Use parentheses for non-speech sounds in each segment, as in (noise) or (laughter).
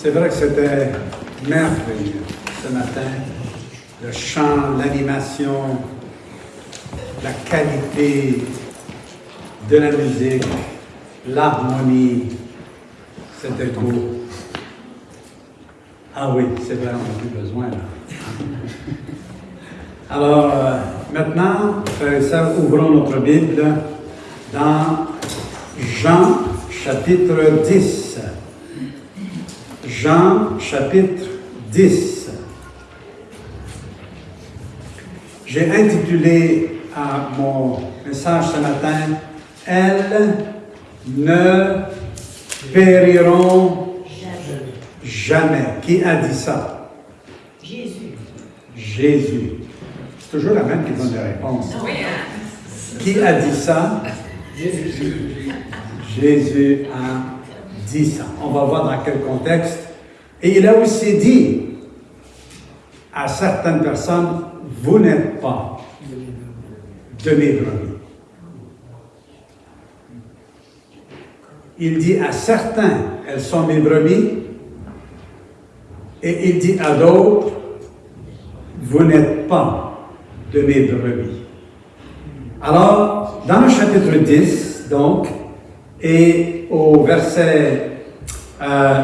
C'est vrai que c'était merveilleux ce matin. Le chant, l'animation, la qualité de la musique, l'harmonie, c'était beau. Ah oui, c'est vrai, on n'a plus besoin là. (laughs) Alors, euh, maintenant, frères et sœurs, ouvrons notre Bible dans Jean chapitre 10. Jean chapitre 10. J'ai intitulé à mon message ce matin Elles ne périront jamais. Qui a dit ça? Jésus. Jésus. C'est toujours la même qui donne des réponses. Oui, Qui a dit ça? Jésus. Jésus a dit ça. On va voir dans quel contexte. Et il a aussi dit à certaines personnes, vous n'êtes pas de mes brebis. Il dit à certains, elles sont mes brebis, et il dit à d'autres, vous n'êtes pas de mes brebis. Alors, dans le chapitre 10, donc, et au verset, euh,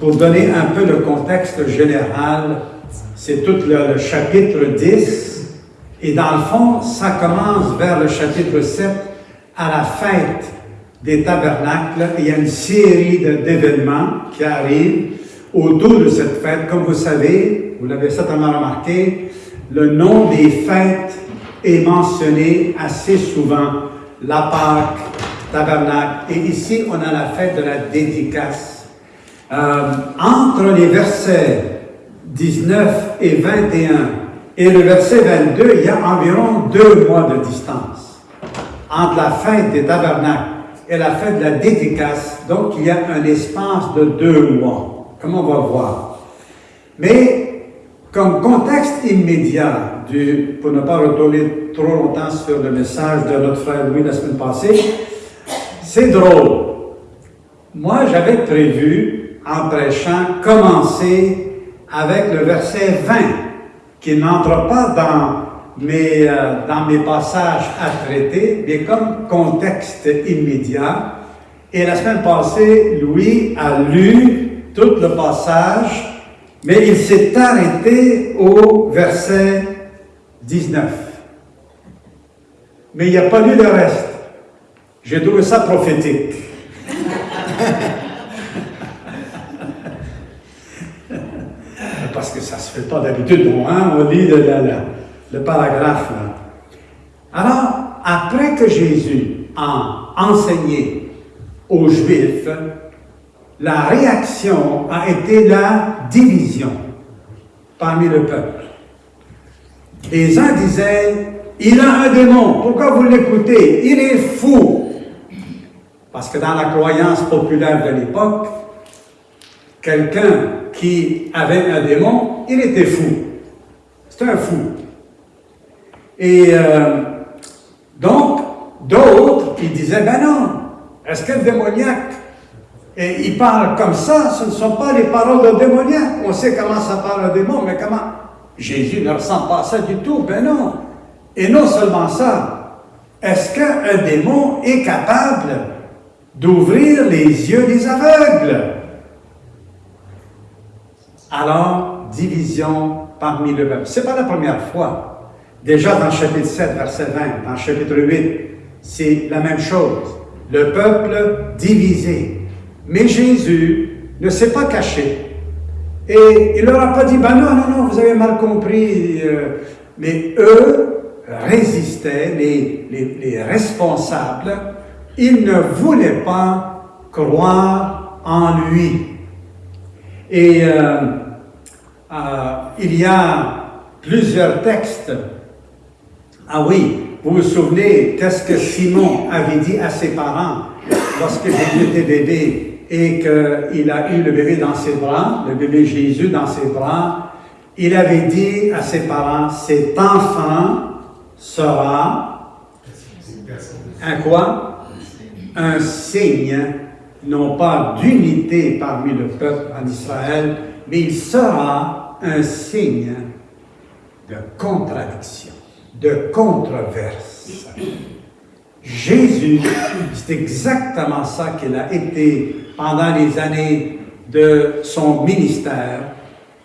pour donner un peu le contexte général, c'est tout le, chapitre 10, et dans le fond, ça commence vers le chapitre 7, à la fête des tabernacles. Il y a une série d'événements qui arrivent autour de cette fête. Comme vous savez, vous l'avez certainement remarqué, le nom des fêtes est mentionné assez souvent. La Pâque, tabernacle. Et ici, on a la fête de la dédicace. Euh, entre les versets 19 et 21 et le verset 22, il y a environ deux mois de distance entre la fête des tabernacles et la fête de la dédicace. Donc, il y a un espace de deux mois, comme on va voir. Mais, comme contexte immédiat, pour ne pas retourner trop longtemps sur le message de notre frère Louis la semaine passée, c'est drôle. Moi, j'avais prévu, en prêchant, commencer avec le verset 20, qui n'entre pas dans mes, euh, dans mes passages à traiter, mais comme contexte immédiat. Et la semaine passée, Louis a lu tout le passage, mais il s'est arrêté au verset 19. Mais il n'a pas lu le reste. J'ai trouvé ça prophétique. (laughs) Parce que ça ne se fait pas d'habitude, hein, on lit le, paragraphe. Alors, après que Jésus a enseigné aux Juifs, la réaction a été la division parmi le peuple. Les uns disaient, il a un démon, pourquoi vous l'écoutez? Il est fou. Parce que dans la croyance populaire de l'époque, quelqu'un qui avait un démon, il était fou. C'est un fou. Et euh, donc, d'autres qui disaient, ben non, est-ce que le démoniaque, et il parle comme ça, ce ne sont pas les paroles d'un démoniaque. On sait comment ça parle un démon, mais comment Jésus ne ressent pas ça du tout, ben non. Et non seulement ça, est-ce qu'un démon est capable d'ouvrir les yeux des aveugles? Alors, division parmi le peuple. Ce n'est pas la première fois. Déjà dans le chapitre 7, verset 20, dans le chapitre 8, c'est la même chose. Le peuple divisé. Mais Jésus ne s'est pas caché. Et il leur a pas dit, ben non, non, non, vous avez mal compris. euh, Mais eux résistaient, les, les, les responsables, ils ne voulaient pas croire en lui. Et euh, euh, il y a plusieurs textes. Ah oui, vous vous souvenez, qu'est-ce que Simon avait dit à ses parents lorsque Jésus était bébé et qu'il a eu le bébé dans ses bras, le bébé Jésus dans ses bras, il avait dit à ses parents, cet enfant sera un quoi? Un signe non pas d'unité parmi le peuple en Israël, mais il sera un signe de contradiction, de controverse. Jésus, c'est exactement ça qu'il a été pendant les années de son ministère,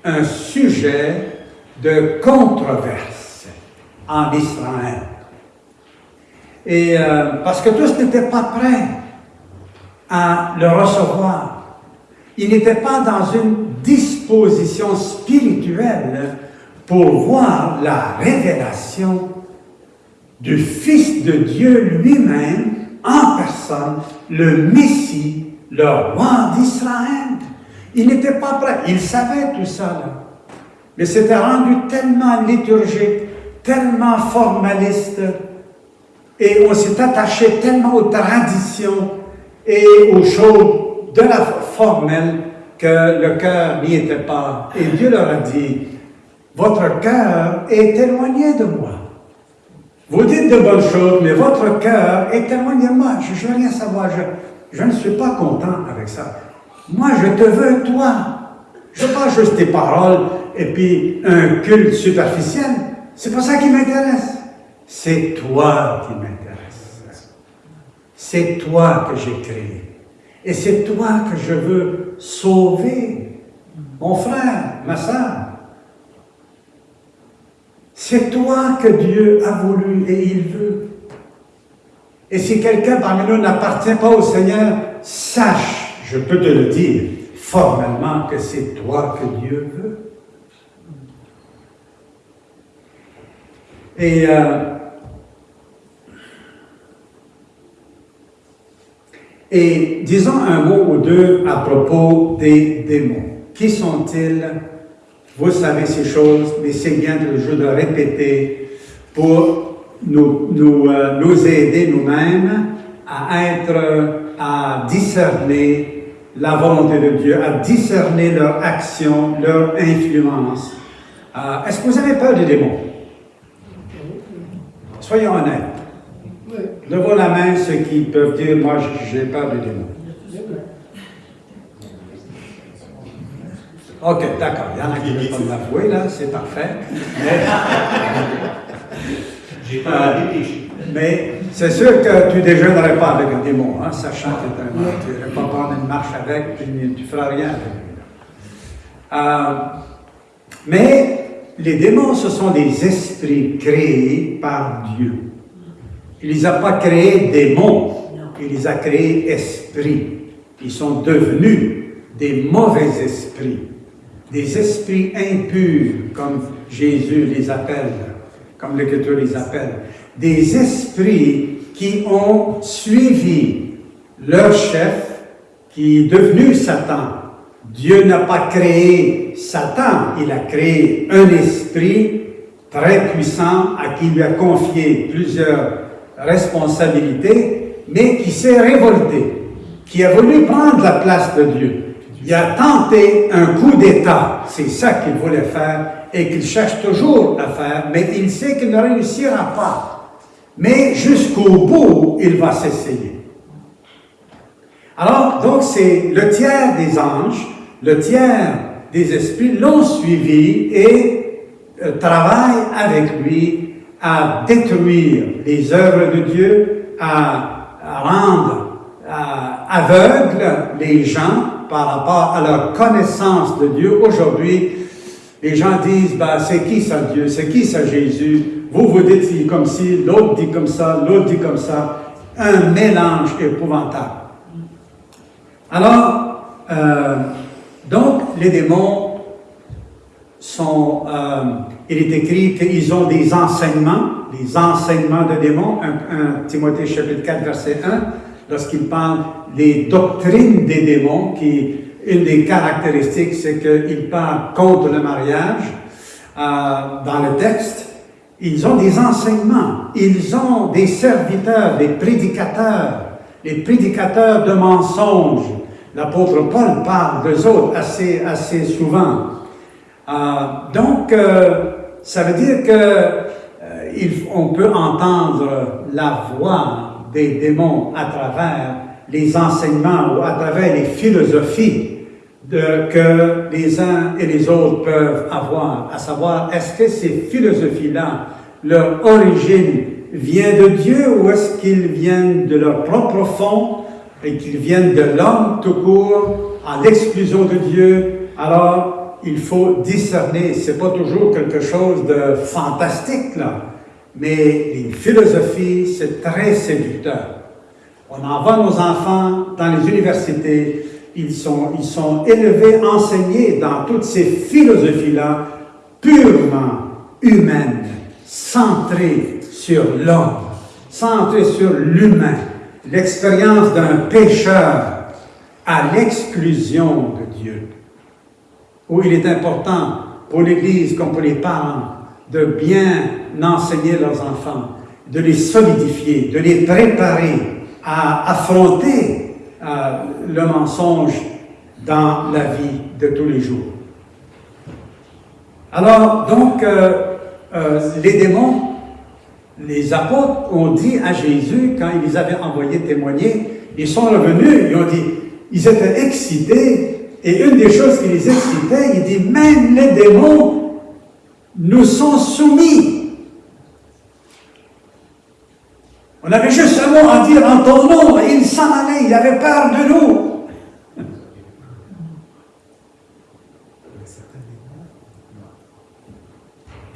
un sujet de controverse en Israël. Et euh, parce que tous n'étaient pas prêts à le recevoir. Ils n'étaient pas dans une disposition spirituelle pour voir la révélation du Fils de Dieu lui-même en personne, le Messie, le roi d'Israël. Il n'était pas prêt, il savait tout ça, mais c'était rendu tellement liturgique, tellement formaliste, et on s'est attaché tellement aux traditions et aux choses de la formelle que le cœur n'y était pas. Et Dieu leur a dit, votre cœur est éloigné de moi. Vous dites de bonnes choses, mais votre cœur est éloigné de moi. Je ne veux rien savoir. Je, ne suis pas content avec ça. Moi, je te veux, toi. Je pas juste tes paroles et puis un culte superficiel. C'est pas ça qui m'intéresse. C'est toi qui m'intéresse. C'est toi que j'ai créé. Et c'est toi que je veux sauver. Mon frère, ma soeur, c'est toi que Dieu a voulu et il veut. Et si quelqu'un parmi nous n'appartient pas au Seigneur, sache, je peux te le dire formellement, que c'est toi que Dieu veut. Et euh, Et disons un mot ou deux à propos des démons. Qui sont-ils? Vous savez ces choses, mais c'est bien toujours de répéter pour nous, nous, euh, nous aider nous-mêmes à être, à discerner la volonté de Dieu, à discerner leur action, leur influence. Euh, Est-ce que vous avez peur des démons? Soyons honnêtes. Levons la main ceux qui peuvent dire, moi j'ai peur des démons. OK, d'accord. Il y en a qui ne veulent pas m'avouer, là, c'est parfait. Mais, J'ai pas Mais c'est sûr que tu ne déjeunerais pas avec un démon, hein, sachant que tu un Tu ne pas prendre une marche avec, tu ne feras rien avec lui. Euh, mais les démons, ce sont des esprits créés par Dieu. Il ne les a pas créés démons, il les a créés esprits. Ils sont devenus des mauvais esprits des esprits impurs, comme Jésus les appelle, comme l'Écriture les appelle, des esprits qui ont suivi leur chef, qui est devenu Satan. Dieu n'a pas créé Satan, il a créé un esprit très puissant à qui il lui a confié plusieurs responsabilités, mais qui s'est révolté, qui a voulu prendre la place de Dieu. Il a tenté un coup d'État. C'est ça qu'il voulait faire et qu'il cherche toujours à faire, mais il sait qu'il ne réussira pas. Mais jusqu'au bout, il va s'essayer. Alors, donc, c'est le tiers des anges, le tiers des esprits l'ont suivi et euh, travaillent avec lui à détruire les œuvres de Dieu, à, rendre aveugles les gens par rapport à leur connaissance de Dieu. Aujourd'hui, les gens disent, ben, c'est qui ça Dieu? C'est qui ça Jésus? Vous vous dites comme ci, l'autre dit comme ça, l'autre dit comme ça. Un mélange épouvantable. Alors, euh, donc, les démons sont, euh, il est écrit qu'ils ont des enseignements, des enseignements de démons, 1 Timothée chapitre 4, verset 1, lorsqu'il parle des doctrines des démons, qui, une des caractéristiques, c'est qu'ils parlent contre le mariage euh, dans le texte. Ils ont des enseignements, ils ont des serviteurs, des prédicateurs, les prédicateurs de mensonges. L'apôtre Paul parle d'eux autres assez, assez souvent. Euh, donc, euh, ça veut dire que on peut entendre la voix des démons à travers les enseignements ou à travers les philosophies de, que les uns et les autres peuvent avoir, à savoir, est-ce que ces philosophies-là, leur origine vient de Dieu ou est-ce qu'ils viennent de leur propre fond et qu'ils viennent de l'homme tout court, à l'exclusion de Dieu, alors il faut discerner. C'est pas toujours quelque chose de fantastique, là, mais les philosophies, c'est très séducteur. On envoie nos enfants dans les universités, ils sont, ils sont élevés, enseignés dans toutes ces philosophies-là, purement humaines, centrées sur l'homme, centrées sur l'humain, l'expérience d'un pécheur à l'exclusion de où il est important pour l'Église comme pour les parents de bien enseigner leurs enfants, de les solidifier, de les préparer à affronter euh, le mensonge dans la vie de tous les jours. Alors, donc, euh, euh, les démons, les apôtres ont dit à Jésus, quand ils les avaient envoyés témoigner, ils sont revenus, ils ont dit, ils étaient excités, et une des choses qui les excitait, il dit, même les démons nous sont soumis. On avait juste un mot à dire en ton nom, et il s'en allait, il avait peur de nous.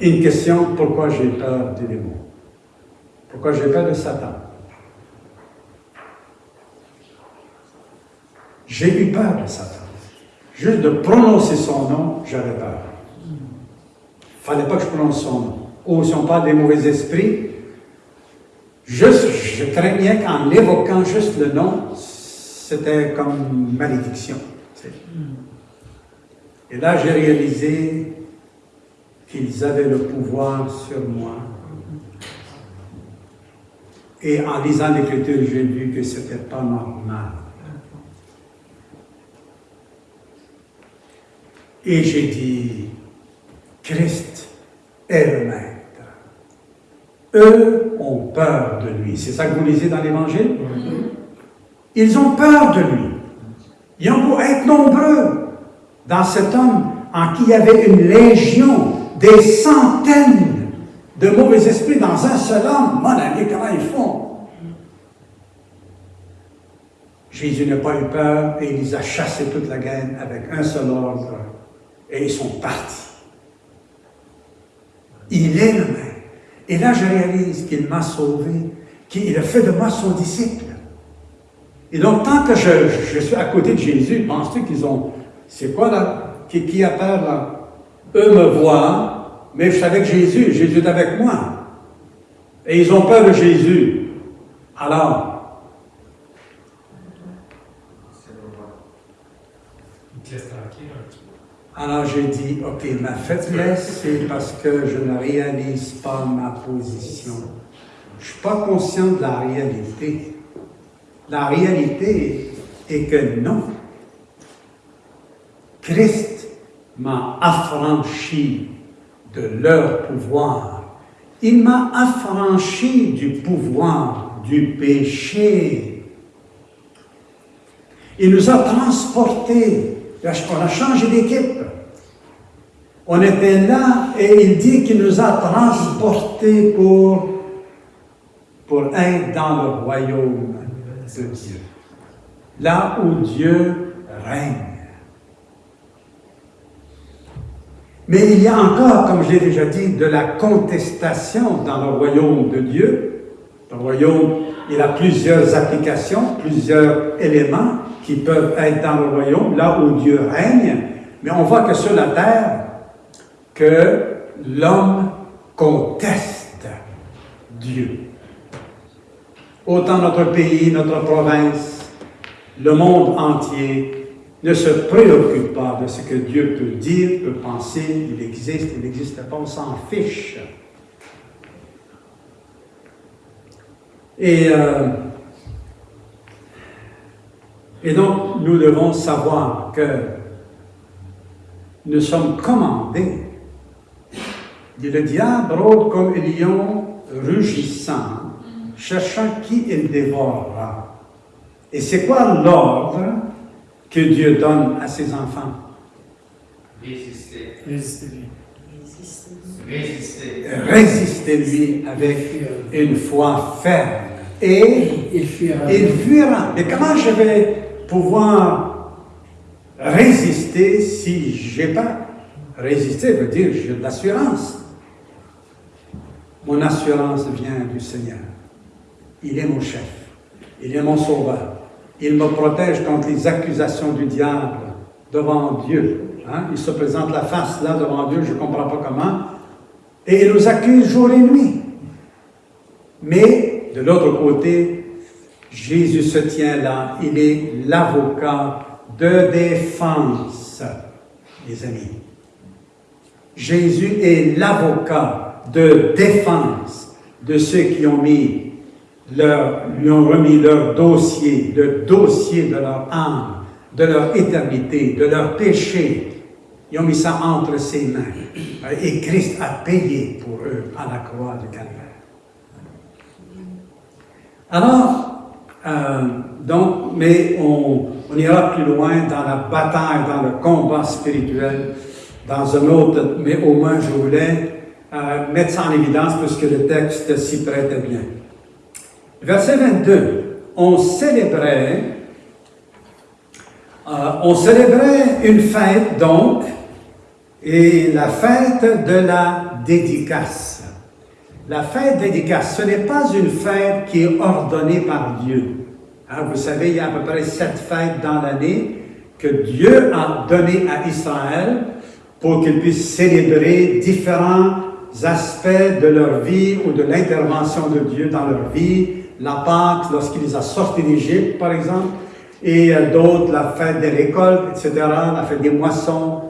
Une question, pourquoi j'ai peur des démons? Pourquoi j'ai peur de Satan? J'ai eu peur de Satan. Juste de prononcer son nom, j'avais peur. Il ne fallait pas que je prononce son nom. Ou si on parle des mauvais esprits, juste, je craignais qu'en évoquant juste le nom, c'était comme malédiction. Et là, j'ai réalisé qu'ils avaient le pouvoir sur moi. Et en lisant l'Écriture, j'ai vu que ce n'était pas normal. Et j'ai dit, Christ est le Maître. Eux ont peur de lui. C'est ça que vous lisez dans l'Évangile? Ils ont peur de lui. Ils ont beau être nombreux dans cet homme en qui il y avait une légion, des centaines de mauvais esprits dans un seul homme. Mon ami, comment ils font? Jésus n'a pas eu peur et il les a chassés toute la gaine avec un seul ordre et ils sont partis. Il est le même. Et là, je réalise qu'il m'a sauvé, qu'il a fait de moi son disciple. Et donc, tant que je, suis à côté de Jésus, penses-tu qu'ils ont... C'est quoi là? Qui, qui a peur là? Eux me voient, mais je suis avec Jésus, Jésus est avec moi. Et ils ont peur de Jésus. Alors, Alors j'ai dit, ok, ma faiblesse, c'est parce que je ne réalise pas ma position. Je ne suis pas conscient de la réalité. La réalité est que non. Christ m'a affranchi de leur pouvoir. Il m'a affranchi du pouvoir du péché. Il nous a transportés on a changé d'équipe. On était là et il dit qu'il nous a transportés pour, pour être dans le royaume de Dieu. Là où Dieu règne. Mais il y a encore, comme je l'ai déjà dit, de la contestation dans le royaume de Dieu. Le royaume, il a plusieurs applications, plusieurs éléments qui peuvent être dans le royaume, là où Dieu règne, mais on voit que sur la terre, que l'homme conteste Dieu. Autant notre pays, notre province, le monde entier ne se préoccupe pas de ce que Dieu peut dire, peut penser, il existe, il n'existe pas, on s'en fiche. Et euh, et donc, nous devons savoir que nous sommes commandés. Dit le diable rôde comme un lion rugissant, cherchant qui il dévorera. Et c'est quoi l'ordre que Dieu donne à ses enfants? Résister. Résistez-lui. Résister. Résistez-lui avec une foi ferme. Et Il fuira. il fuira. Mais comment je vais pouvoir résister si j'ai pas résister veut dire j'ai de l'assurance. Mon assurance vient du Seigneur. Il est mon chef. Il est mon sauveur. Il me protège contre les accusations du diable devant Dieu. Hein? Il se présente la face là devant Dieu, je ne comprends pas comment. Et il nous accuse jour et nuit. Mais de l'autre côté, Jésus se tient là. Il est l'avocat de défense, les amis. Jésus est l'avocat de défense de ceux qui ont mis leur, lui ont remis leur dossier, le dossier de leur âme, de leur éternité, de leur péché. Ils ont mis ça entre ses mains. Et Christ a payé pour eux à la croix du Calvaire. Alors, euh, donc, mais on, on ira plus loin dans la bataille, dans le combat spirituel, dans un autre, mais au moins je voulais euh, mettre ça en évidence puisque le texte s'y prêtait bien. Verset 22, on célébrait, euh, on célébrait une fête donc, et la fête de la dédicace. La fête dédicace, ce n'est pas une fête qui est ordonnée par Dieu. Hein, vous savez, il y a à peu près sept fêtes dans l'année que Dieu a données à Israël pour qu'ils puissent célébrer différents aspects de leur vie ou de l'intervention de Dieu dans leur vie. La Pâque, lorsqu'il les a sortis d'Égypte, par exemple, et euh, d'autres, la fête des récoltes, etc., la fête des moissons.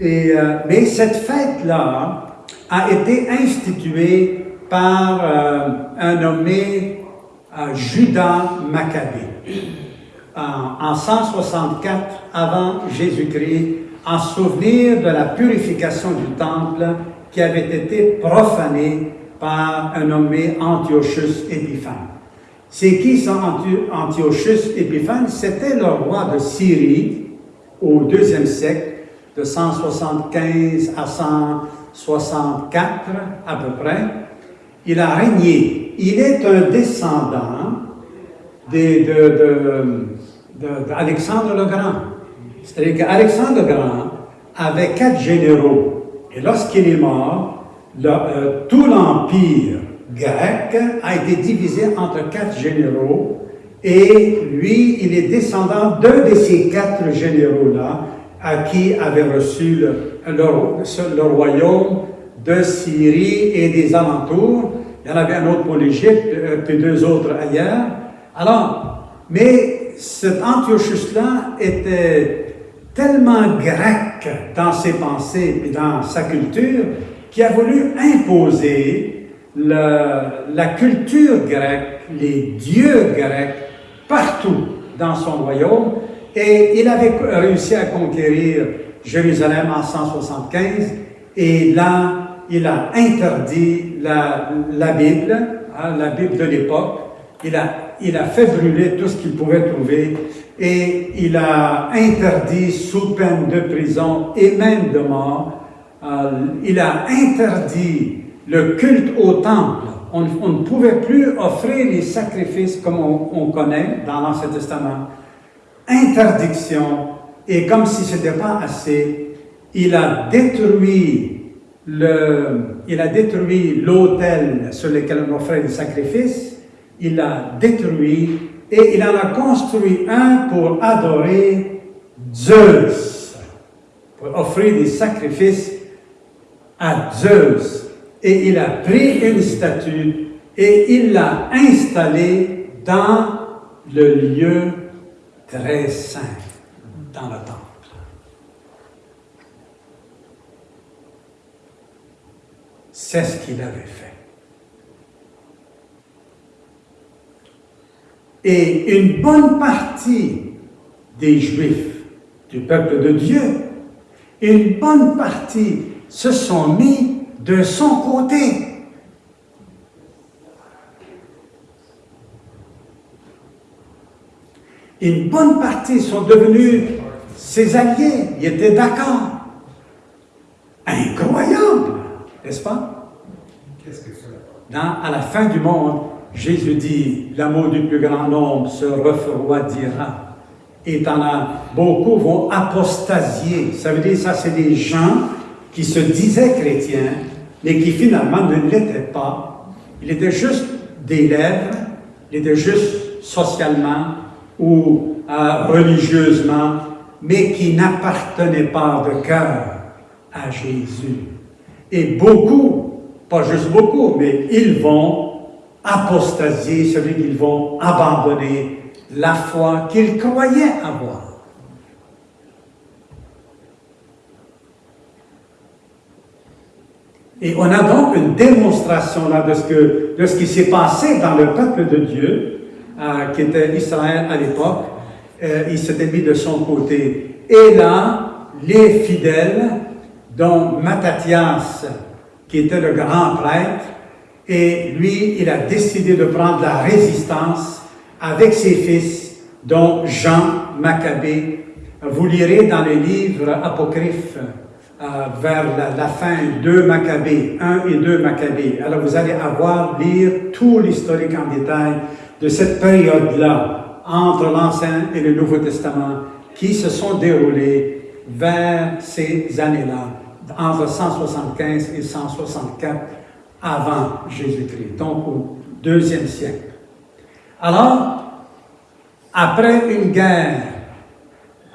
Euh, mais cette fête-là a été instituée par euh, un nommé euh, Judas Maccabée en 164 avant Jésus-Christ, en souvenir de la purification du temple qui avait été profané par un nommé Antiochus Épiphane. C'est qui Anti- Antiochus Épiphane? C'était le roi de Syrie au deuxième siècle, de 175 à 164 à peu près. Il a régné. Il est un descendant des- de, de- d'Alexandre le Grand. C'est-à-dire qu'Alexandre le Grand avait quatre généraux. Et lorsqu'il est mort, euh, tout l'empire grec a été divisé entre quatre généraux. Et lui, il est descendant d'un de ces quatre généraux-là, à qui avait reçu le, le- le royaume de Syrie et des alentours. Il y en avait un autre pour l'Égypte, euh, puis deux autres ailleurs. Alors, mais cet Antiochus-là était tellement grec dans ses pensées et dans sa culture qu'il a voulu imposer la culture grecque, les dieux grecs, partout dans son royaume. Et il avait réussi à conquérir Jérusalem en 175. Et là, il a interdit la, la Bible, hein, la Bible de l'époque. Il a, il a fait brûler tout ce qu'il pouvait trouver et il a interdit sous peine de prison et même de mort, euh, il a interdit le culte au temple. On, ne pouvait plus offrir les sacrifices comme on, on connaît dans l'Ancien Testament. Interdiction. Et comme si ce n'était pas assez, il a détruit le, il a détruit l'autel sur lequel on offrait les sacrifices, il l'a détruit et il en a construit un pour adorer Zeus, pour offrir des sacrifices à Zeus. Et il a pris une statue et il l'a installée dans le lieu très saint, dans le temple. C'est ce qu'il avait fait. Et une bonne partie des Juifs, du peuple de Dieu, une bonne partie se sont mis de son côté. Une bonne partie sont devenus ses alliés. Ils étaient d'accord. Incroyable, n'est-ce pas? Qu'est-ce que c'est? Dans, à la fin du monde, Jésus dit, l'amour du plus grand nombre se refroidira. Et t'en as, beaucoup vont apostasier. Ça veut dire, ça c'est des gens qui se disaient chrétiens, mais qui finalement ne l'étaient pas. Il était juste des lèvres, il était juste socialement ou euh, religieusement, mais qui n'appartenaient pas de cœur à Jésus. Et beaucoup, pas juste beaucoup, mais ils vont apostasier, celui qu'ils vont abandonner la foi qu'ils croyaient avoir. Et on a donc une démonstration là de ce, que, de ce qui s'est passé dans le peuple de Dieu, euh, qui était Israël à l'époque. Euh, il s'était mis de son côté. Et là, les fidèles, dont Mattathias, qui était le grand prêtre, et lui, il a décidé de prendre la résistance avec ses fils, dont Jean Maccabée. Vous lirez dans les livres apocryphes euh, vers la, fin 2 Maccabées, 1 et 2 Maccabées. Alors vous allez avoir, lire tout l'historique en détail de cette période-là, entre l'Ancien et le Nouveau Testament, qui se sont déroulées vers ces années-là, entre 175 et 164 avant Jésus-Christ, donc au deuxième siècle. Alors, après une guerre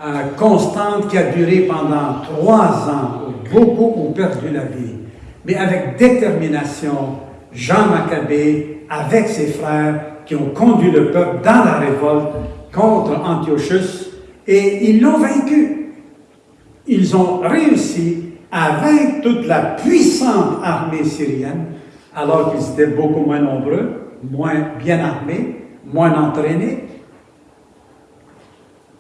euh, constante qui a duré pendant trois ans, où beaucoup ont perdu la vie, mais avec détermination, Jean Maccabée, avec ses frères, qui ont conduit le peuple dans la révolte contre Antiochus, et ils l'ont vaincu. Ils ont réussi à vaincre toute la puissante armée syrienne, alors qu'ils étaient beaucoup moins nombreux, moins bien armés, moins entraînés.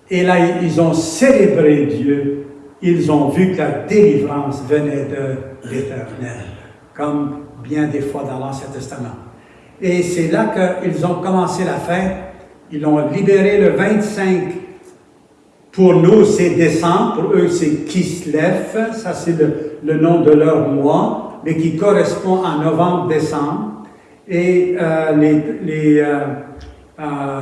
Et là, ils ont célébré Dieu. Ils ont vu que la délivrance venait de l'Éternel, comme bien des fois dans l'Ancien Testament. Et c'est là qu'ils ont commencé la fête. Ils l'ont libéré le 25. Pour nous, c'est décembre. Pour eux, c'est Kislev. Ça, c'est le, le, nom de leur mois, mais qui correspond à novembre-décembre. Et euh, les, les, euh, euh,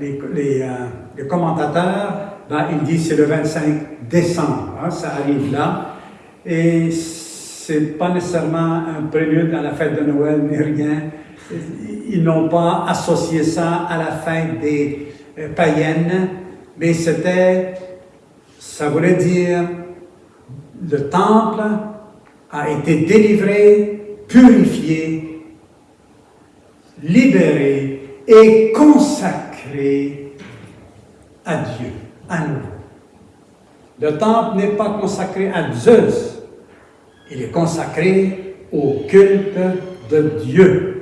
les, commentateurs, ben, ils disent c'est le 25 décembre. Hein, ça arrive là. Et c'est pas nécessairement un prélude à la fête de Noël, ni rien. Ils n'ont pas associé ça à la fête des païennes, mais c'était, ça voulait dire, le temple a été délivré, purifié, libéré et consacré à Dieu, à nouveau. Le temple n'est pas consacré à Zeus, il est consacré au culte de Dieu.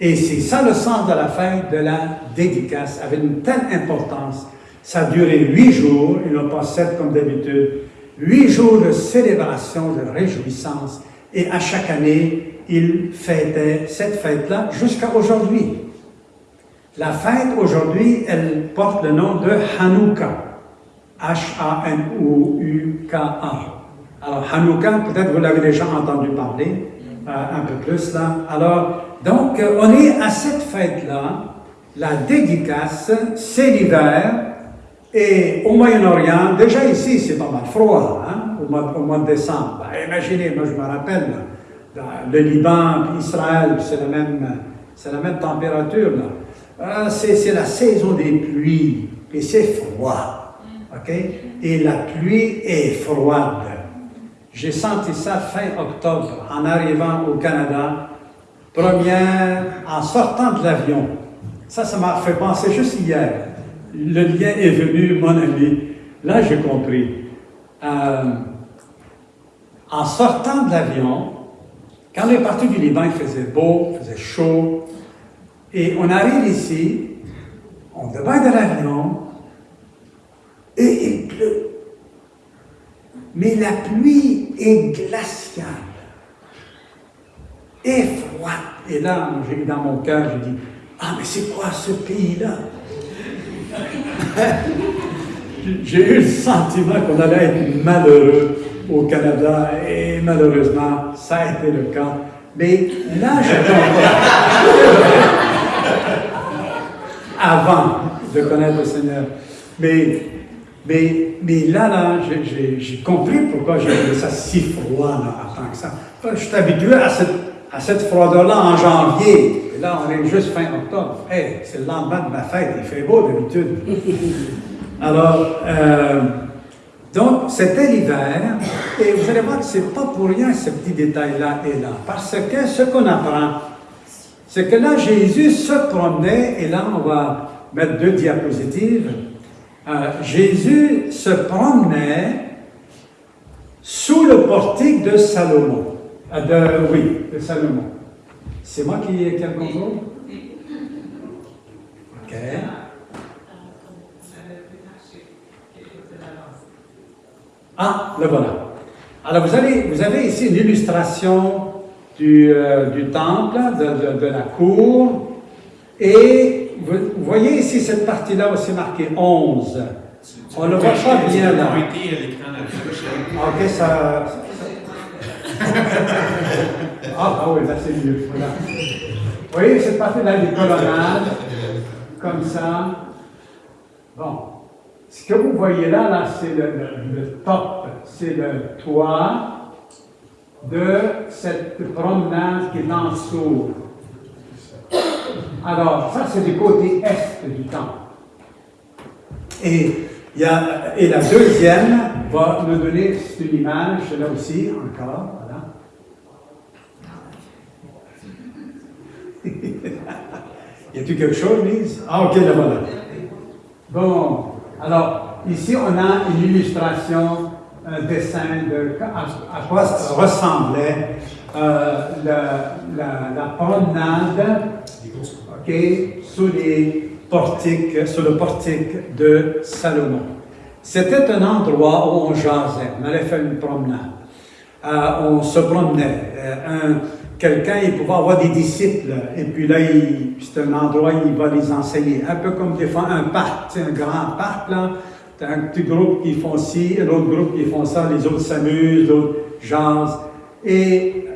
Et c'est ça le sens de la fête de la dédicace, avec une telle importance. Ça a duré huit jours, et non pas sept comme d'habitude. Huit jours de célébration, de réjouissance. Et à chaque année, il fêtait cette fête-là jusqu'à aujourd'hui. La fête aujourd'hui, elle porte le nom de Hanouka. H-A-N-O-U-K-A. Alors, Hanouka, peut-être vous l'avez déjà entendu parler, euh, un peu plus là. Alors, donc, euh, on est à cette fête-là, la dédicace, c'est l'hiver, et au Moyen-Orient, déjà ici, c'est pas mal froid, hein, au, mois, de décembre. Ben, imaginez, moi je me rappelle, le Liban, Israël, c'est la même, c'est la même température, là. Euh, c'est la saison des pluies, et c'est froid, ok? Et la pluie est froide. J'ai senti ça fin octobre en arrivant au Canada, première, en sortant de l'avion. Ça, ça m'a fait penser juste hier. Le lien est venu, mon ami. Là, j'ai compris. Euh, en sortant de l'avion, quand on est parti du Liban, il faisait beau, il faisait chaud. Et on arrive ici, on débarque de l'avion, et il pleut. Mais la pluie est glaciale et froide. Et là, j'ai dans mon cœur, j'ai dit, ah, mais c'est quoi ce pays-là? (laughs) j'ai eu le sentiment qu'on allait être malheureux au Canada et malheureusement, ça a été le cas. Mais là, je (laughs) Avant de connaître le Seigneur. Mais, mais, mais là, là, j'ai compris pourquoi j'ai ça si froid là, en tant que ça. Je suis habitué à cette, à cette froideur-là en janvier. Et là, on est juste fin octobre. Hey, c'est le lendemain de ma fête, il fait beau d'habitude. (laughs) Alors, euh, donc, c'était l'hiver, et vous allez voir que ce n'est pas pour rien ce petit détail-là et là, parce que ce qu'on apprend, c'est que là, Jésus se promenait, et là, on va mettre deux diapositives. Euh, Jésus se promenait sous le portique de Salomon. De, oui, de Salomon. C'est moi qui, ai le contrôle? OK. Ah, le voilà. Alors, vous avez, vous avez ici une illustration du, euh, du temple, de, de, la cour, et vous, voyez ici cette partie-là aussi marquée 11. On ne le voit pas bien là. Ok, ça... ah, ah oui, là c'est mieux. Voilà. Vous voyez cette partie-là des colonnades, comme ça. Bon. Ce que vous voyez là, là c'est le, top, c'est le toit de cette promenade qui dessous. Alors, ça, c'est du côté est du temple. Et, y a, et la deuxième va nous donner une image, là aussi, encore, voilà. (laughs) y a-t-il quelque chose, Lise? Ah, ok, là voilà. Bon, alors, ici, on a une illustration, un dessin de à, quoi ressemblait euh, la, promenade portiques, sous le portique de Salomon. C'était un endroit où on jasait, on allait faire une promenade. Euh, on se promenait. Euh, quelqu'un, il pouvait avoir des disciples, et puis là, c'est un endroit où il va les enseigner. Un peu comme des fois un parc, un grand parc, là. T'as un petit groupe qui font ci, l'autre groupe qui font ça, les autres s'amusent, d'autres jasent. Et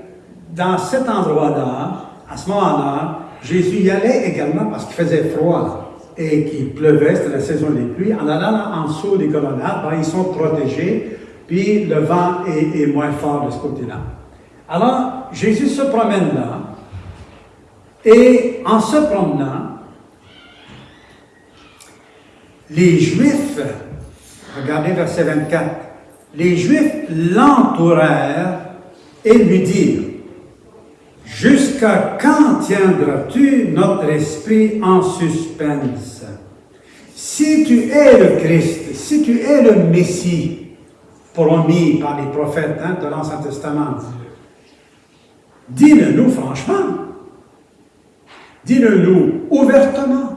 dans cet endroit-là, à ce moment-là, Jésus y allait également parce qu'il faisait froid et qu'il pleuvait, c'était la saison des pluies. En allant en dessous des colonnades, ben, ils sont protégés, puis le vent est moins fort de ce côté-là. Alors, Jésus se promène là, et en se promenant, les Juifs, regardez verset 24, les Juifs l'entourèrent et lui dirent, Jusqu'à quand tiendras-tu notre esprit en suspense? Si tu es le Christ, si tu es le Messie, promis par les prophètes hein, de l'Ancien Testament, Dis-le-nous franchement. Dis-le-nous ouvertement.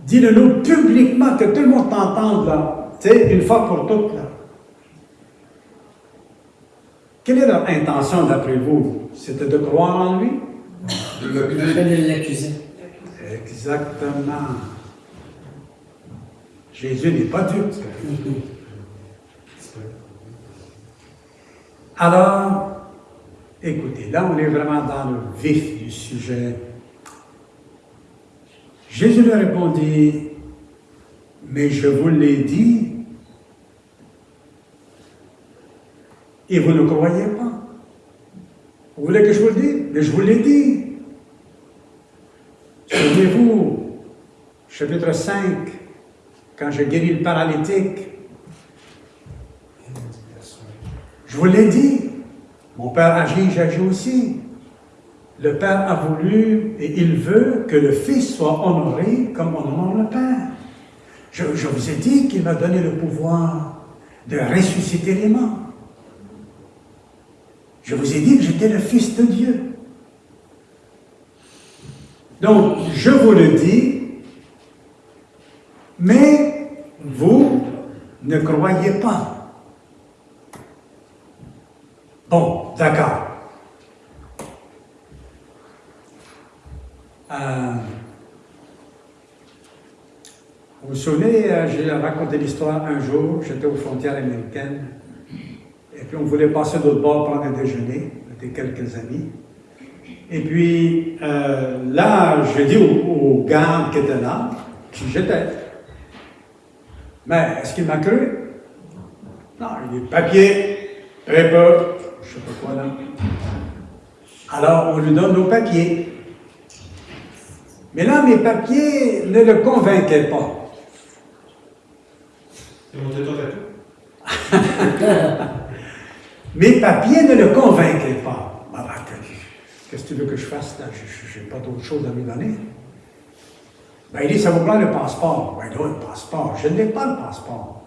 Dis-le-nous publiquement, que tout le monde t'entende là. Tu sais, une fois pour toutes là. Quelle est leur intention d'après vous? C'était de croire en lui? De l'accuser. Exactement. Jésus n'est pas dupe. Alors, Écoutez, là on est vraiment dans le vif du sujet. Jésus lui répondit, mais je vous l'ai dit, et vous ne croyez pas. Vous voulez que je vous le dise? Mais je vous l'ai dit. Souvenez-vous, chapitre 5, quand j'ai guéri le paralytique, je vous l'ai dit. Mon Père agit, j'agis aussi. Le Père a voulu et il veut que le Fils soit honoré comme on honore le Père. Je, vous ai dit qu'il m'a donné le pouvoir de ressusciter les morts. Je vous ai dit que j'étais le Fils de Dieu. Donc, je vous le dis, mais vous ne croyez pas. Bon, d'accord. Euh, vous souvenez, euh, j'ai raconté l'histoire un jour, j'étais aux frontières américaines, et puis on voulait passer d'autre bord prendre un déjeuner, on quelques amis. Et puis euh, là, j'ai dit au, au garde qui était là, qui j'étais. Mais est-ce qu'il m'a cru? Non, il dit papier, paper, je sais pas quoi là. Alors on lui donne nos papiers. Mais là, mes papiers ne le convainquaient pas. (laughs) Mes papiers ne le convainquaient pas. Ben, qu'est-ce que tu veux que je fasse là? Je n'ai pas d'autre chose à lui donner. Ben, il dit, ça vous prend le passeport? Ben, là, le passeport. Je n'ai pas le passeport.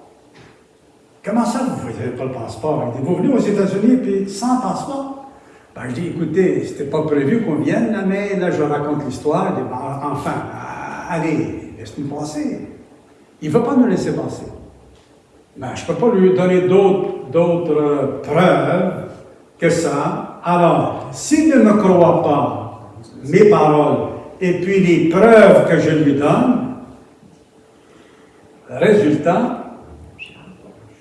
Comment ça, vous n'avez pas le passeport? Il dit, vous venez aux États-Unis puis sans passeport? Ben, je dis, écoutez, c'était pas prévu qu'on vienne, là, mais là, je raconte l'histoire. Il dit, ben, enfin, allez, laisse-nous passer. Il ne veut pas nous laisser passer. Ben, je ne peux pas lui donner d'autres preuves que ça. Alors, s'il ne me croit pas mes paroles et puis les preuves que je lui donne, résultat,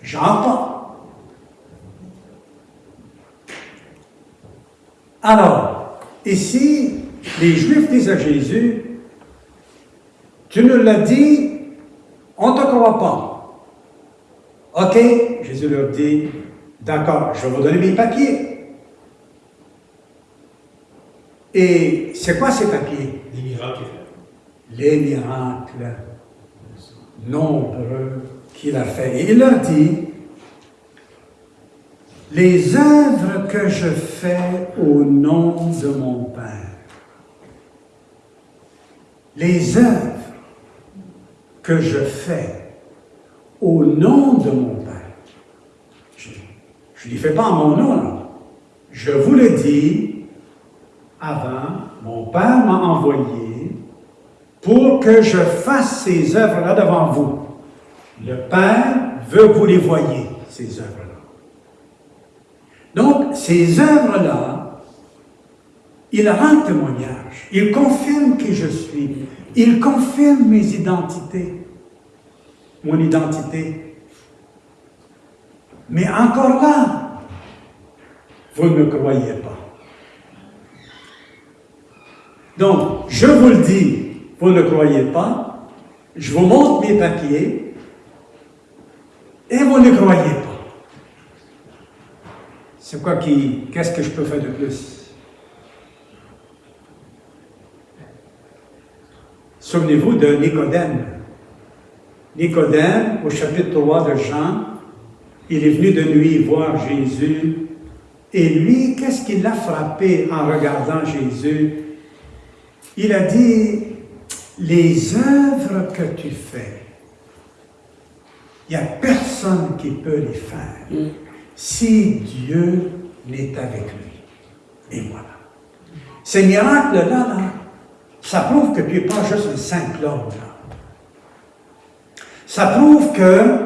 j'entends. Alors, ici, les Juifs disent à Jésus, tu nous l'as dit, on ne te croit pas. OK, Jésus leur dit, d'accord, je vais vous donner mes papiers. Et c'est quoi ces papiers? Les miracles. Les miracles nombreux qu'il a fait. Et il leur dit, les œuvres que je fais au nom de mon Père, les œuvres que je fais au nom de mon Père. Je ne les fais pas en mon nom. Je vous le dis avant, mon Père m'a envoyé pour que je fasse ces œuvres-là devant vous. Le Père veut que vous les voyez, ces œuvres-là. Donc, ces œuvres-là, il rend témoignage, il confirme qui je suis, il confirme mes identités mon identité. Mais encore là, vous ne croyez pas. Donc, je vous le dis, vous ne croyez pas, je vous montre mes papiers, et vous ne croyez pas. C'est quoi qui, qu'est-ce que je peux faire de plus? Souvenez-vous de Nicodème. Nicodème, au chapitre 3 de Jean, il est venu de nuit voir Jésus. Et lui, qu'est-ce qui l'a frappé en regardant Jésus? Il a dit, les œuvres que tu fais, il n'y a personne qui peut les faire mm. si Dieu n'est avec lui. Et voilà. Ces miracles-là, là, ça prouve que tu n'es pas juste un saint Claude. Ça prouve que,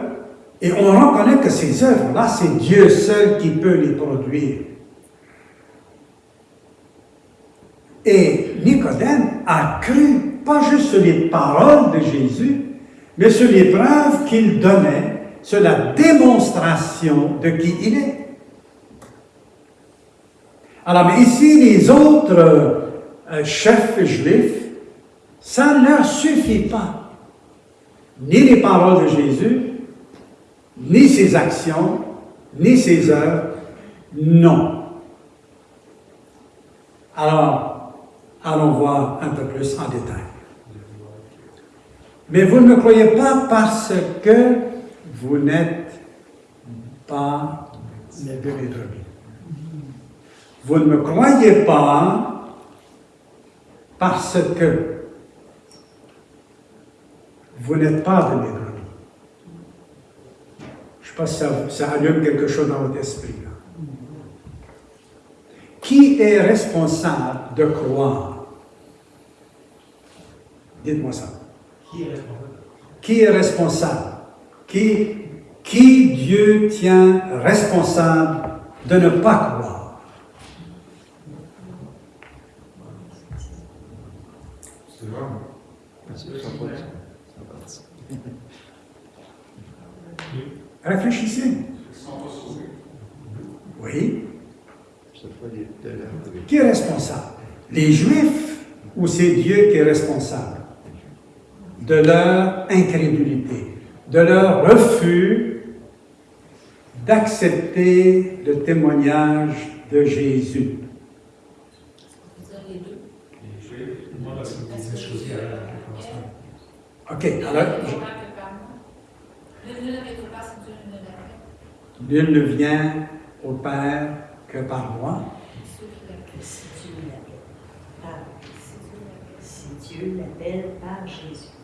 et on reconnaît que ces œuvres-là, c'est Dieu seul qui peut les produire. Et Nicodème a cru, pas juste sur les paroles de Jésus, mais sur les preuves qu'il donnait, sur la démonstration de qui il est. Alors, mais ici, les autres euh, chefs juifs, ça ne leur suffit pas ni les paroles de Jésus, ni ses actions, ni ses œuvres, non. Alors, allons voir un peu plus en détail. Mais vous ne me croyez pas parce que vous n'êtes pas les brebis. Vous ne me croyez pas parce que vous n'êtes pas de mes. Je sais pas si ça, allume quelque chose dans votre esprit. Qui est responsable de croire? Dites-moi ça. Qui est responsable? Qui? Qui, Dieu tient responsable de ne pas croire? Réfléchissez. Oui. Qui est responsable? Les Juifs ou c'est Dieu qui est responsable? De leur incrédulité, de leur refus d'accepter le témoignage de Jésus. OK, alors. Nul ne vient au Père que par moi. Si Dieu l'appelle par Jésus.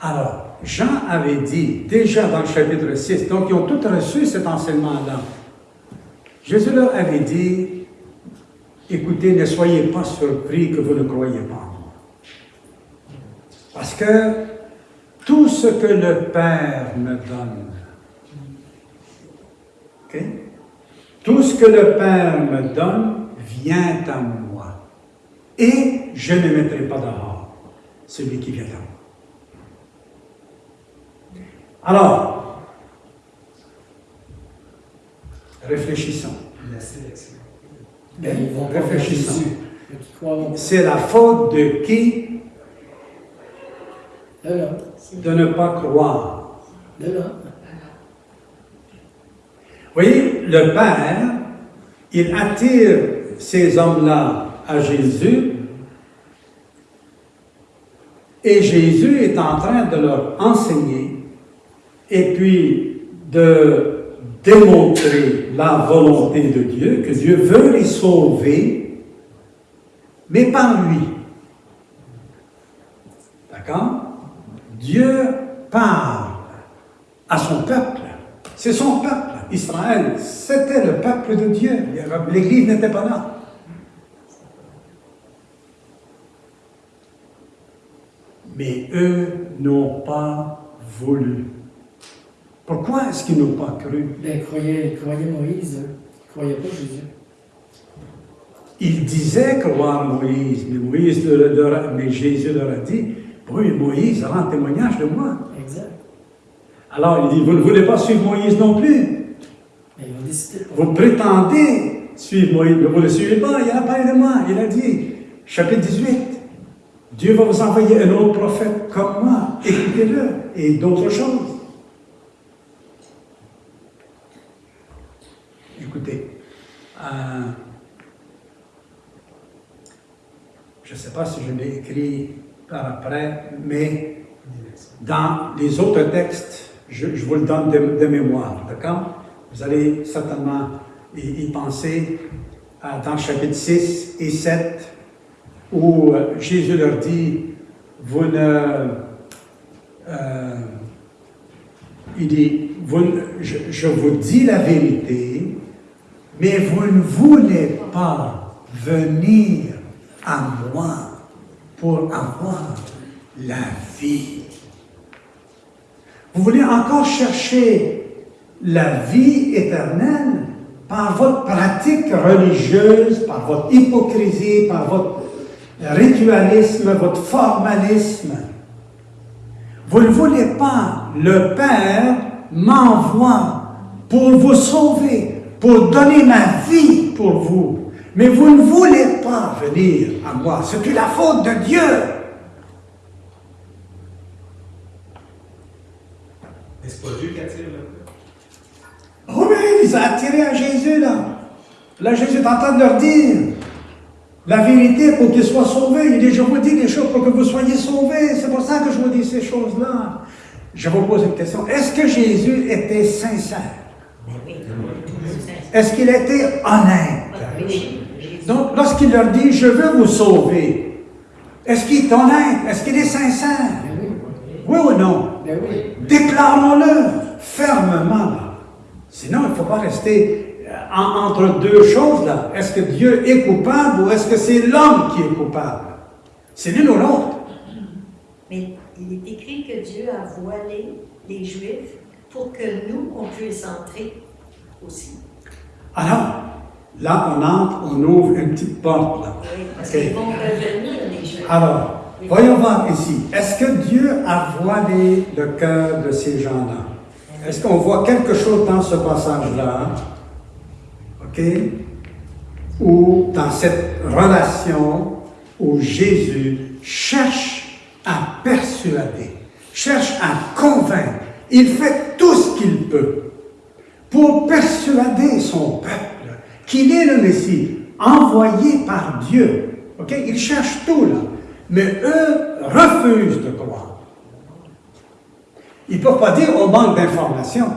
Alors, Jean avait dit, déjà dans le chapitre 6, donc ils ont tous reçu cet enseignement-là. Jésus leur avait dit, écoutez, ne soyez pas surpris que vous ne croyez pas. Parce que tout ce que le Père me donne? Tout ce que le Père me donne vient à moi. Et je ne mettrai pas dehors celui qui vient à moi. Alors, réfléchissons. Réfléchissons. C'est la faute de qui? De ne pas croire. Vous voyez, le Père, il attire ces hommes-là à Jésus et Jésus est en train de leur enseigner et puis de démontrer la volonté de Dieu, que Dieu veut les sauver, mais par lui. D'accord? Dieu parle à son peuple. C'est son peuple. Israël, c'était le peuple de Dieu. L'Église n'était pas là. Mais eux n'ont pas voulu. Pourquoi est-ce qu'ils n'ont pas cru? Ben, ils croyaient, ils croyaient Moïse. Ils croyaient pas Jésus. Ils disaient croire Moïse, mais, Moïse leur- leur- mais Jésus leur a dit, oui, Moïse rend témoignage de moi. Exact. Alors il dit, vous ne voulez pas suivre Moïse non plus? Mais ils ont décidé pas. Vous prétendez suivre Moïse, mais vous ne le suivez pas. Il a parlé de moi. Il a dit, chapitre 18, Dieu va vous envoyer un autre prophète comme moi. Écoutez-le. Et d'autres choses. Euh, je ne sais pas si je l'ai écrit par après, mais dans les autres textes, je, vous le donne de, mémoire, d'accord? Vous allez certainement y, penser à- dans chapitre 6 et 7, où euh, Jésus leur dit, vous ne... euh, il dit, je vous dis la vérité, mais vous ne voulez pas venir à moi pour avoir la vie. Vous voulez encore chercher la vie éternelle par votre pratique religieuse, par votre hypocrisie, par votre ritualisme, votre formalisme. Vous ne voulez pas, le Père m'envoie pour vous sauver, pour donner ma vie pour vous. Mais vous ne voulez pas venir à moi. C'est la faute de Dieu. C'est pas Dieu qui attire le Oh oui, il les a attirés à Jésus, là. Là, Jésus est en train de leur dire la vérité pour qu'ils soient sauvés. Il dit, je vous dis des choses pour que vous soyez sauvés. C'est pour ça que je vous dis ces choses-là. Je vous pose une question. Est-ce que Jésus était sincère? Ben oui. Est-ce qu'il était honnête? Jésus. Donc, lorsqu'il leur dit, je veux vous sauver, est-ce qu'il est honnête? Est-ce qu'il est sincère? Ben oui. Ou non? Ben. Déclarons-le fermement. là. Sinon, il ne faut pas rester euh, en- entre deux choses là. Est-ce que Dieu est coupable ou est-ce que c'est l'homme qui est coupable? C'est l'une ou l'autre. Mais il est écrit que Dieu a voilé les Juifs pour que nous, on puisse entrer aussi. Alors, là, on entre, on ouvre une petite porte là. Oui, parce Ok. qu'ils vont revenir, les Juifs. Alors, Voyons voir ici. Est-ce que Dieu a voilé le cœur de ces gens-là? Est-ce qu'on voit quelque chose dans ce passage-là? OK? Ou dans cette relation où Jésus cherche à persuader, cherche à convaincre. Il fait tout ce qu'il peut pour persuader son peuple qu'il est le Messie, envoyé par Dieu. OK? Il cherche tout là. Mais eux refusent de croire. Ils ne peuvent pas dire au manque d'informations.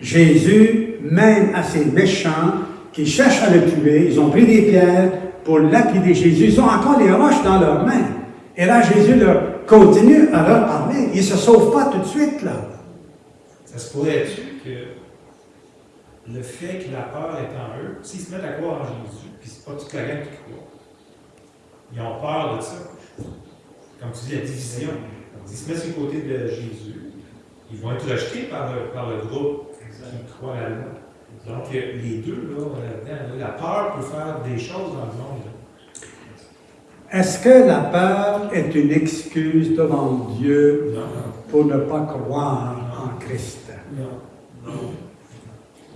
Jésus, même à ces méchants qui cherchent à le tuer, ils ont pris des pierres pour lapider Jésus. Ils ont encore les roches dans leurs mains. Et là, Jésus leur continue à leur parler. Ils ne se sauvent pas tout de suite, là. Ça se pourrait-tu que le fait que la peur est en eux, s'ils se mettent à croire en Jésus, puis c'est pas toute la gang qui croit, ils ont peur de ça. Comme tu dis, la division. S'ils se mettent sur le côté de Jésus, ils vont être rejetés par le, par le groupe qui croit à loi. Donc, euh, les deux, là, là-dedans, la peur peut faire des choses dans le monde. Est-ce que la peur est une excuse devant Dieu Non, pour ne pas croire en Christ? non.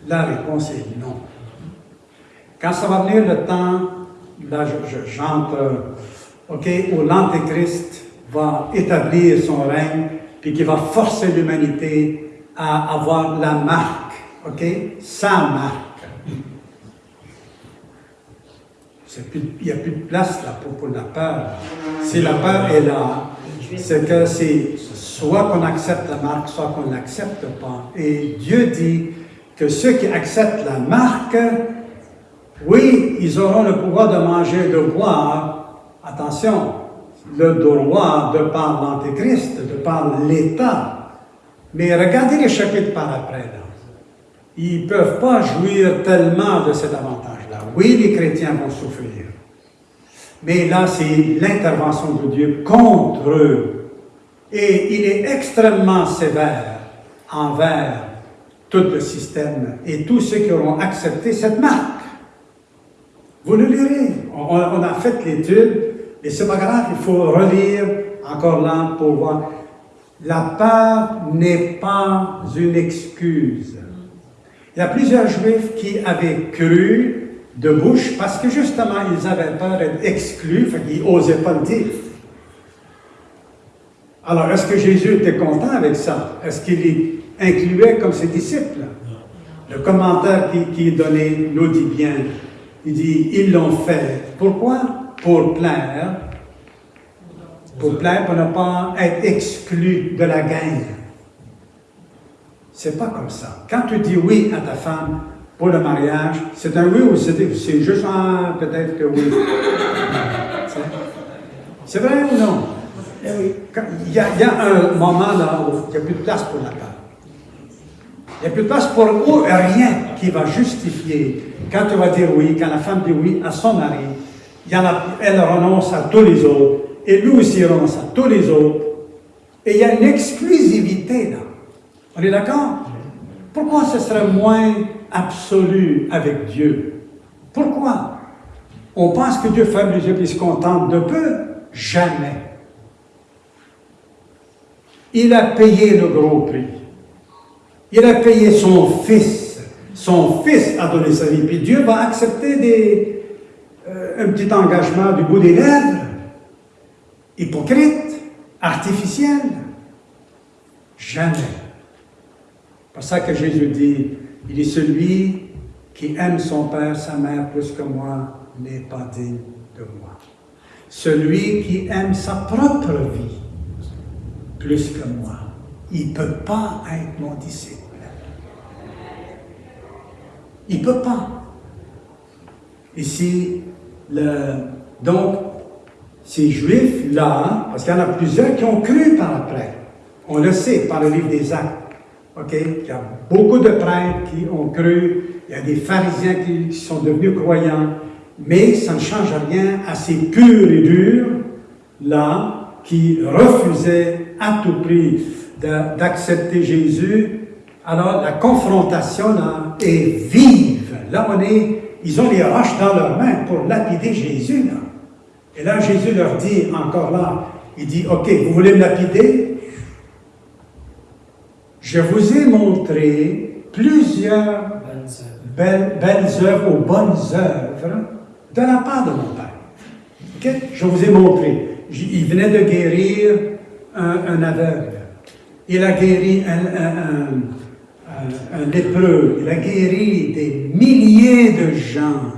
La réponse est non. Quand ça va venir le temps, là je- je- j'entre, OK, où l'Antéchrist va établir son règne, puis qui va forcer l'humanité à avoir la marque, OK, sa marque. Il n'y a plus de place là pour, pour la peur. Si la peur est là, c'est que c'est soit qu'on accepte la marque, soit qu'on ne l'accepte pas. Et Dieu dit que ceux qui acceptent la marque, oui, ils auront le pouvoir de manger de boire. Attention, le droit de par l'Antéchrist, de par l'État. Mais regardez les chapitres par après. Ils ne peuvent pas jouir tellement de cet avantage-là. Oui, les chrétiens vont souffrir. Mais là, c'est l'intervention de Dieu contre eux. Et il est extrêmement sévère envers tout le système et tous ceux qui auront accepté cette marque. Vous le lirez. On, a fait l'étude et c'est pas grave, il faut relire encore là pour voir. La peur n'est pas une excuse. Il y a plusieurs juifs qui avaient cru de bouche parce que justement ils avaient peur d'être exclus, fait qu'ils n'osaient pas le dire. Alors, est-ce que Jésus était content avec ça? Est-ce qu'il incluait comme ses disciples? Le commentaire qui, qui est donné nous dit bien. Il dit, ils l'ont fait. Pourquoi? Pour plaire. Pour plaire, pour ne pas être exclu de la gang. C'est pas comme ça. Quand tu dis oui à ta femme pour le mariage, c'est un oui ou c'est juste un peut-être que oui. C'est- vrai ou non? Eh oui. Quand- Il y, a, il y a un moment là où il n'y a plus de place pour la peur. Il n'y a plus de place pour ou- rien qui va justifier. Quand tu vas dire oui, quand la femme dit oui à son mari, il y a, elle renonce à tous les autres, et lui aussi renonce à tous les autres. Et il y a une exclusivité là. On est d'accord? Pourquoi ce serait moins absolu avec Dieu? Pourquoi? On pense que Dieu ferme les yeux et se contente de peu? Jamais. Il a payé le gros prix. Il a payé son fils. Son fils a donné sa vie. Puis Dieu va accepter euh, un petit engagement du bout des lèvres. Hypocrite, artificiel. Jamais. C'est pour ça que Jésus dit, il est celui qui aime son père, sa mère plus que moi, n'est pas digne de moi. Celui qui aime sa propre vie plus que moi, il ne peut pas être mon disciple. Il ne peut pas. Ici, le, donc, ces Juifs-là, parce qu'il y en a plusieurs qui ont cru par après, on le sait par le livre des Actes, OK? Il y a beaucoup de prêtres qui ont cru, il y a des pharisiens qui, sont devenus croyants, mais ça ne change rien à ces purs et durs, là, qui refusaient à tout prix d'accepter Jésus. Alors, la confrontation, là, est vive. Là, on est, ils ont les roches dans leurs mains pour lapider Jésus, là. Et là, Jésus leur dit encore là, Il dit, OK, vous voulez me lapider? Je vous ai montré plusieurs belles, belles œuvres ou bonnes œuvres de la part de mon Père. OK? Je vous ai montré. Il venait de guérir un, aveugle. Il a guéri un- un- un- lépreux. Il a guéri des milliers de gens.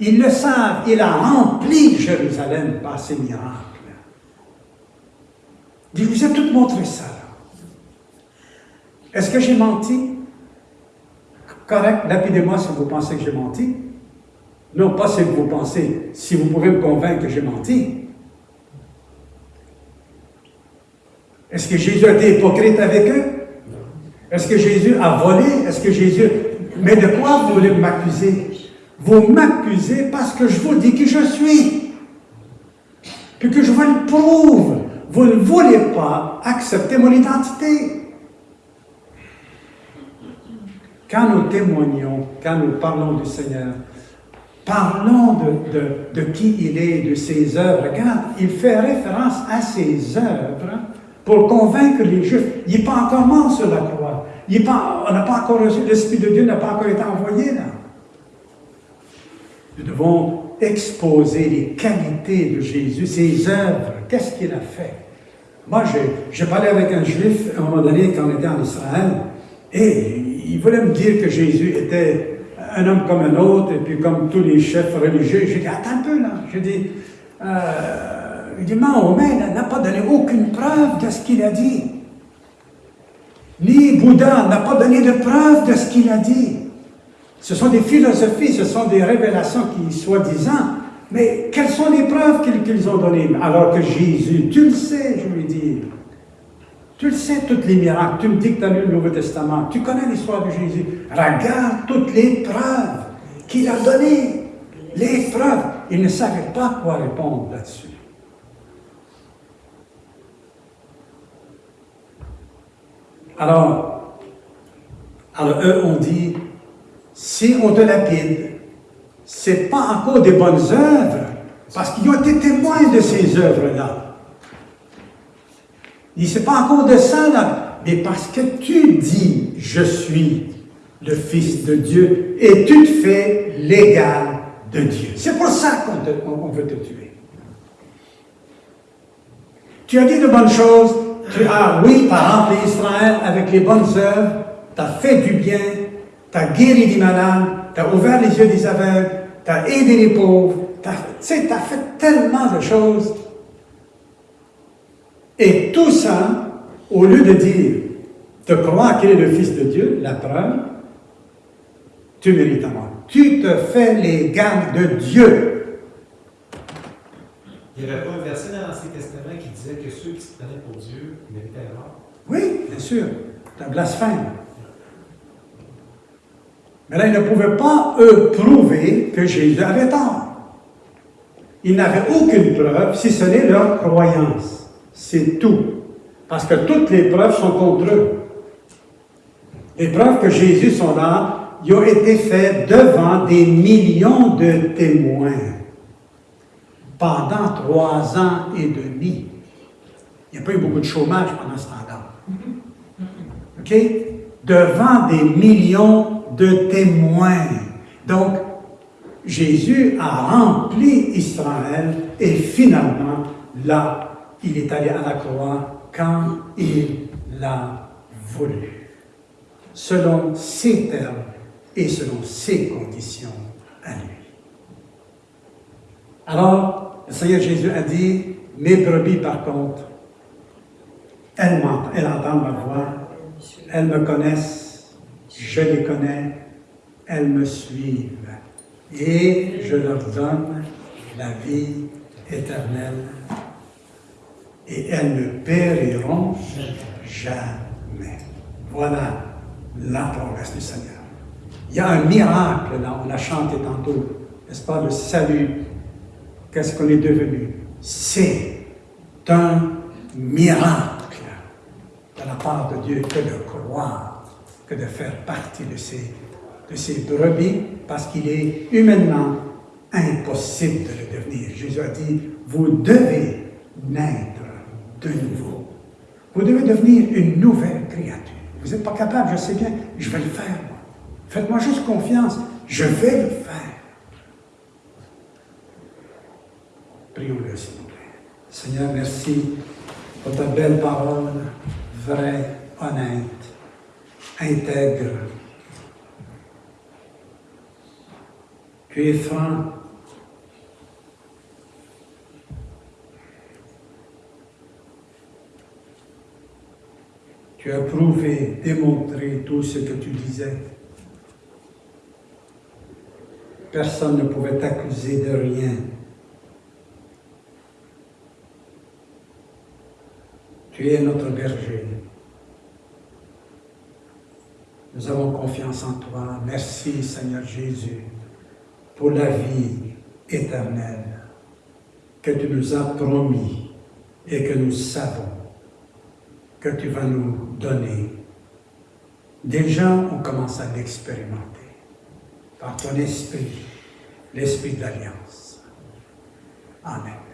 Ils le savent. Il a rempli Jérusalem par ses miracles. Il vous a tout montré ça. Est-ce que j'ai menti? Correct, lapidez-moi si vous pensez que j'ai menti. Non, pas si vous pensez, si vous pouvez me convaincre que j'ai menti. Est-ce que Jésus a été hypocrite avec eux? Est-ce que Jésus a volé? Est-ce que Jésus... Mais de quoi vous voulez m'accuser? Vous m'accusez parce que je vous dis qui je suis. Puis que je vous le prouve. Vous ne voulez pas accepter mon identité. Quand nous témoignons, quand nous parlons du Seigneur, parlons de, de- de qui il est, de ses œuvres. Regarde, il fait référence à ses œuvres pour convaincre les Juifs. Il n'est pas encore mort sur la croix. Il est pas, on n'a pas encore reçu, l'Esprit de Dieu n'a pas encore été envoyé là. Nous devons exposer les qualités de Jésus, ses œuvres, qu'est-ce qu'il a fait? Moi, j'ai- parlé avec un juif à un moment donné quand on était en Israël, et il voulait me dire que Jésus était un homme comme un autre, et puis comme tous les chefs religieux. J'ai dit, attends un peu là. J'ai dit, euh, il dit, Mahomet là, n'a pas donné aucune preuve de ce qu'il a dit. Ni Bouddha n'a pas donné de preuve de ce qu'il a dit. Ce sont des philosophies, ce sont des révélations qui, soi-disant, mais quelles sont les preuves qu'ils qu'ils ont données? Alors que Jésus, tu le sais, je lui dis, tu le sais, tous les miracles, tu me dis que tu as lu le Nouveau Testament, tu connais l'histoire de Jésus, regarde toutes les preuves qu'il a données, les preuves. Il ne savait pas quoi répondre là-dessus. Alors, alors eux ont dit, si on te lapide, c'est pas encore des bonnes œuvres, parce qu'ils ont été témoins de ces œuvres-là. Dit, c'est pas encore de ça, là, mais parce que tu dis, je suis le Fils de Dieu, et tu te fais l'égal de Dieu. C'est pour ça qu'on veut te tuer. Tu as dit de bonnes choses, tu as, oui, tu as rempli Israël avec les bonnes œuvres, tu as fait du bien, tu as guéri des malades, tu as ouvert les yeux des aveugles, tu as aidé les pauvres, tu sais, tu as fait tellement de choses. Et tout ça, au lieu de dire, de croire qu'il est le Fils de Dieu, la preuve, tu mérites à mort. Tu te fais l'égal de Dieu un verset dans l'Ancien Que ceux qui se prenaient pour Dieu méritaient la. Oui, bien sûr, c'est un blasphème. Mais là, ils ne pouvaient pas, eux, prouver que Jésus avait tort. Ils n'avaient aucune preuve, si ce n'est leur croyance. C'est tout. Parce que toutes les preuves sont contre eux. Les preuves que Jésus sont là, ils ont été faites devant des millions de témoins pendant trois ans et demi. Il n'y a pas eu beaucoup de chômage pendant ce temps-là. OK? Devant des millions de témoins. Donc, Jésus a rempli Israël et finalement, là, il est allé à la croix quand il l'a voulu. Selon ses termes et selon ses conditions à lui. Alors, le Seigneur Jésus a dit, mes brebis par contre, elles, entendent ma voix, elles me connaissent, je les connais, elles me suivent. Et je leur donne la vie éternelle. Et elles ne périront jamais. Voilà la promesse du Seigneur. Il y a un miracle là, on l'a chanté tantôt, n'est-ce pas, le salut. Qu'est-ce qu'on est devenu? C'est un miracle la part de Dieu que de croire, que de faire partie de ces, de brebis, parce qu'il est humainement impossible de le devenir. Jésus a dit, vous devez naître de nouveau. Vous devez devenir une nouvelle créature. Vous n'êtes pas capable, je sais bien, je vais le faire, moi. Faites-moi juste confiance, je vais le faire. Prions-le, s'il vous plaît. Seigneur, merci pour ta belle parole, vraie, honnête, intègre. Tu es franc. Tu as prouvé, démontré tout ce que tu disais. Personne ne pouvait t'accuser de rien. Tu es notre berger. Nous avons confiance en toi. Merci Seigneur Jésus pour la vie éternelle que tu nous as promis et que nous savons que tu vas nous donner. Déjà, on commence à l'expérimenter par ton esprit, l'esprit de l'alliance. Amen.